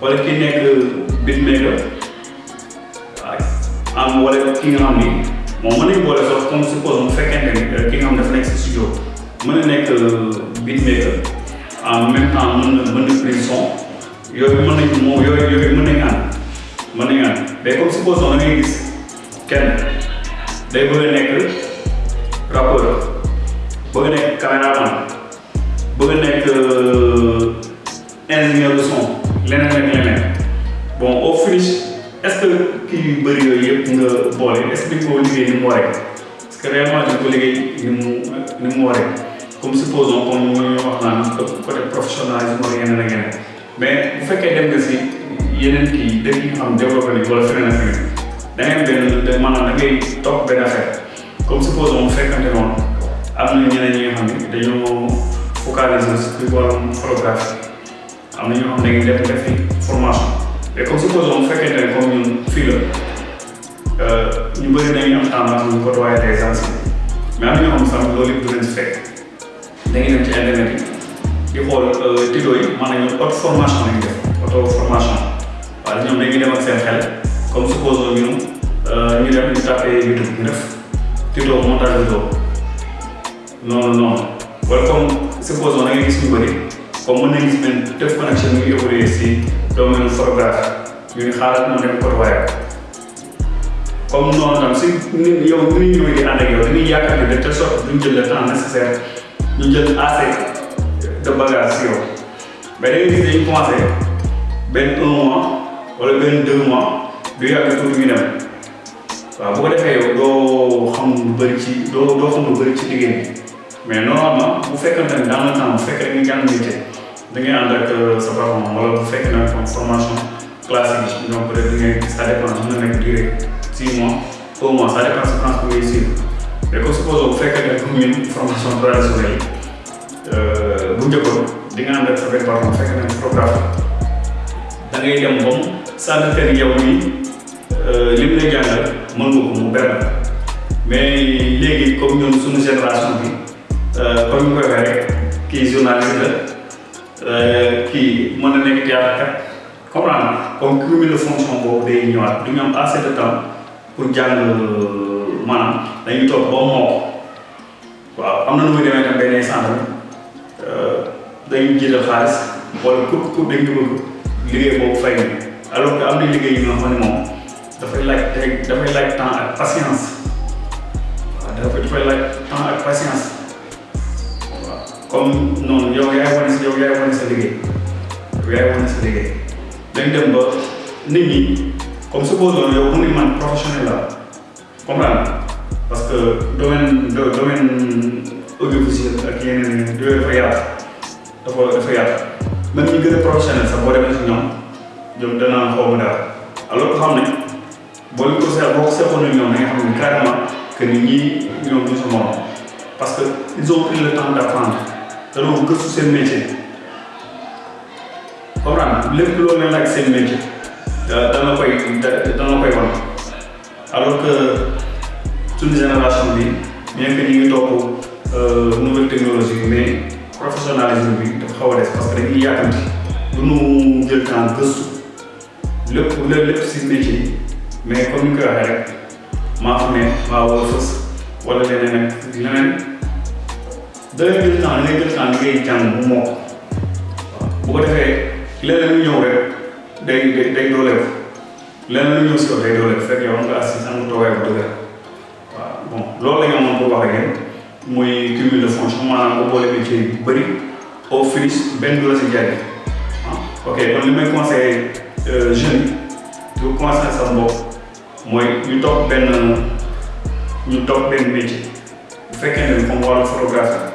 wala ki nekk beatmaker waaw am wala ki nga xam ni moom mën nañu boole sax comme suppose mu fekkente ni euh, ki nga xam dafa nekk si studio mën na nekk euh, beatmaker en même temps mën na mën na prise son yooyu mën nañu moom yooyu yooyu mën nañu ànd mën nañu ànd mais comme suppose da ngay gis kenn day bëgg a nekk rappeur bëgg a nekk caméraman bëgg a nekk euh, ingénieur de son leneen ak leneen bon au finish est-ce que kii yu bëri yooyu yëpp nga boole est-ce que dañ ko liggéey ni mu waree parce que réellement dañ ko liggéey ni mu ni mu waree comme supposons comme ñu wax naan côté professionnalisme ak yeneen ak yeneen mais bu fekkee dem nga si yeneen kii dëkk yi nga xam développé nañu wala feneen ak feneen da ngay benn da maanaam da ngay topp benn affaire comme supposons mu fekkante noonu am na ñeneen ñi nga xam ne dañoo focaliser si ci wàllum photographie am na ñoo xam ne dañuy def defi formation mais comme supposons mu fekkente ne comme ñun fii la ñu bëri dañuy am tendance ñu côtoyer des anciens mais am na ñoo xam ne sax loolu yëpp du leen si fekk da ngay dem ci internet yi di xool euh, tuto yi maanaam ñoom auto formation lañu def auto formation waaw ñoom dañuy dem ak seen xel comme suppose ñun euh, ñu dem ñu tapé YouTube ñu def tuto montage vidéo noonu noonu wala comme suppose da ngay gis ñu bëri comme mën nañu gis benn def connexion ñu évoluer si domaine photographe ñu xaaral mu dem côté waaye comme noonu tam si nit yow nu ñuy ñëwee di ànd ak yow dañuy yaakaar ne de telle sorte duñ jël le temps nécessaire ñu jël assez de bagage si yow mais da ngay gis dañuy commencé benn un mois wala benn deux mois du yàgg tuuti ñu dem waaw bu ko defee yow doo xam lu bëri ci doo doo xam lu bëri ci liggéey bi mais normalement bu fekkante ne dans le temps bu fekkee dañuy jàng métier da ngay ànd ak sa patron wala bu fekk na comme formation classique yi donc peut être ngay ça dépend mën na nekk durée six mois un mois ça dépend sa France bu ngay suivre mais comme supposons bu fekkee ne comme ñun formation traditionnelle yi bu njëkkoon di nga ànd ak sa benn patron fekk na photographe da ngay dem ba mu sànni teel yow nii li mu lay jàngal mën nga ko mu benn mais léegi comme ñun suñu génération bi. Euh, comme ni ko waxee rek kii journaliste la euh, kii mën na nekk théâtre kat comprendre comme cumul de fonction boobu day ñëwaat du ñu am assez de temps pour jàng euh, maanaam dañuy toog ba moo waaw am na nu muy demee tam benn instant tamit dañuy jiital xaalis wala pour pour dañ ko bëgg liggéey boobu fay alors que am na liggéey yi nga xam ne moom. dafay laaj dafay laaj temps ak patience waaw dafa dafay laaj temps ak patience waaw comme noonu yow yaay wane sa yow yaay wane sa liggéey yow yaay wane sa liggéey dañ dem ba nit ñi comme supposons yow mu ni man professionnel la comprendre parce que domaine domaine audiovisuel ak yeneen yooyu dafa yaatu dafa dafa yàgg même ñi gën a professionnel sax boo demee si ñoom ñoom danaa xaw ma dara alors que xam ne boo ñu ko seet boo ko seetoon ak ñoom da nga xam ne carrément que ni ñii ñoom du sa morom parce que ils ont pris le temps d' apprendre dañoo gëstu seen métier comprendre lépp loo leen laaj seen métier dana koy dana koy wan. alors que suñu génération bi bien que ñu ngi topp euh, nouvelle technologie mais professionnalisme bi dafa xaw a des parce que dañuy yàkkamti du ñu jël temps gëstu lépp lépp si métier yi mais comme ni ko waxee rek maa xam ne maa war a fës wala leneen ak leneen da ngay jël temps da ngay jël temps ngay jàng bu mokk bu ko defee leneen lu ñëw rek day day day dooleeku lenn lu ñëw si yow day doole fekk yow am nga assise am nga toogaay bu dëgër waaw bon loolu la ñu amoon pour wax ak yéen muy cumul de fonction maanaam nga boole métier yu bëri au finish benn du la si jariñ ah ok kon li may conseillé jeunes yi pour conseiller sa bopp mooy ñu toog benn ñu toog benn métier bu fekkee ne comme wàllu photographie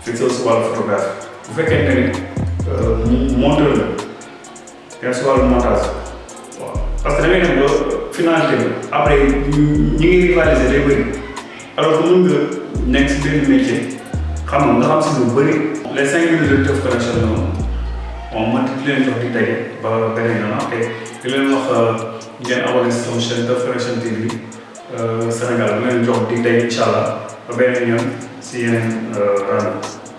fixé si wàllu photographie bu fekkee ne monteur la yaa si wàllu montage waaw parce que da ngay dem ba finalité bi après ñi ngi rivaliser day bëri alors que mën nga nekk si benn métier xam nga nga xam si lu bëri. les cinq minutes de Teuf Connection noonu moom man di leen jox di daje ba beneen yoon ah, te di leen wax euh, ngeen abonné si sama chaîne Teuf Connection TV euh, Sénégal di leen jox di daje incha allah ba beneen yoon si yeneen euh, rajo.